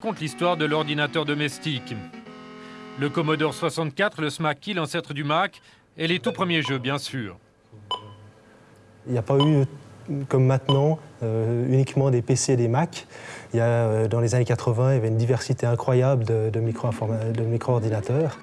raconte l'histoire de l'ordinateur domestique. Le Commodore 64, le SMAC l'ancêtre du Mac, et les tout premiers jeux, bien sûr. Il n'y a pas eu, comme maintenant, euh, uniquement des PC et des Mac. Il y a, euh, dans les années 80, il y avait une diversité incroyable de, de micro-ordinateurs.